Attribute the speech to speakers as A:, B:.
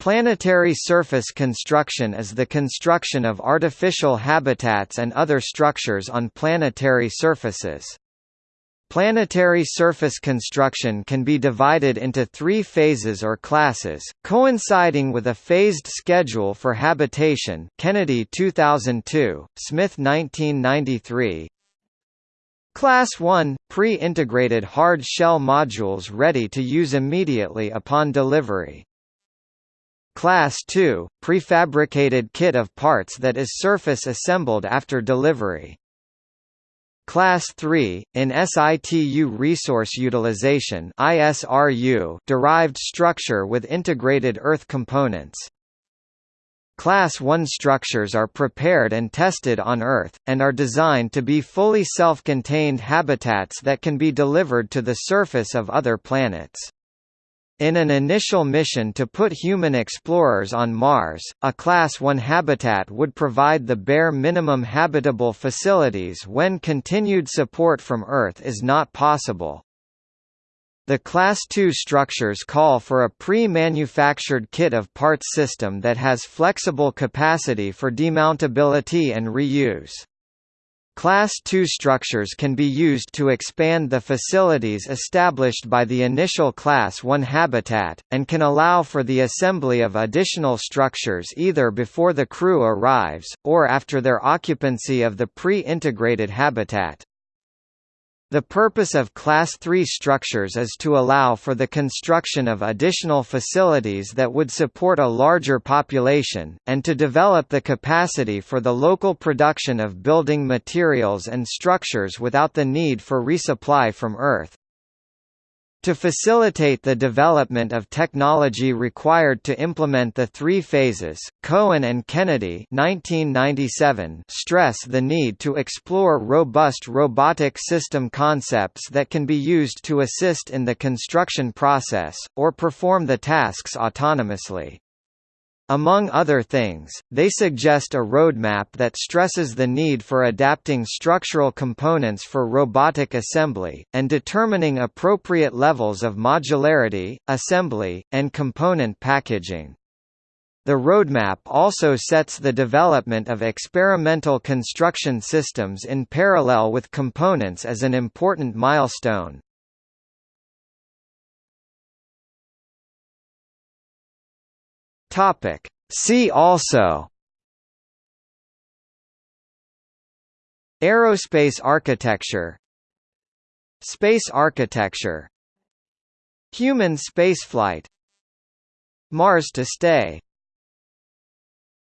A: Planetary surface construction is the construction of artificial habitats and other structures on planetary surfaces. Planetary surface construction can be divided into three phases or classes, coinciding with a phased schedule for habitation Kennedy 2002, Smith 1993, Class 1 – pre-integrated hard shell modules ready to use immediately upon delivery. Class 2 – prefabricated kit of parts that is surface assembled after delivery. Class 3, in situ resource utilization ISRU derived structure with integrated earth components. Class 1 structures are prepared and tested on Earth, and are designed to be fully self-contained habitats that can be delivered to the surface of other planets. In an initial mission to put human explorers on Mars, a Class 1 habitat would provide the bare minimum habitable facilities when continued support from Earth is not possible. The Class II structures call for a pre-manufactured kit of parts system that has flexible capacity for demountability and reuse. Class II structures can be used to expand the facilities established by the initial Class I habitat, and can allow for the assembly of additional structures either before the crew arrives, or after their occupancy of the pre-integrated habitat. The purpose of Class III structures is to allow for the construction of additional facilities that would support a larger population, and to develop the capacity for the local production of building materials and structures without the need for resupply from Earth. To facilitate the development of technology required to implement the three phases, Cohen and Kennedy 1997 stress the need to explore robust robotic system concepts that can be used to assist in the construction process, or perform the tasks autonomously. Among other things, they suggest a roadmap that stresses the need for adapting structural components for robotic assembly, and determining appropriate levels of modularity, assembly, and component packaging. The roadmap also sets the development of experimental construction systems in parallel with components as an important milestone. Topic. See also. Aerospace architecture. Space architecture. Human spaceflight. Mars to stay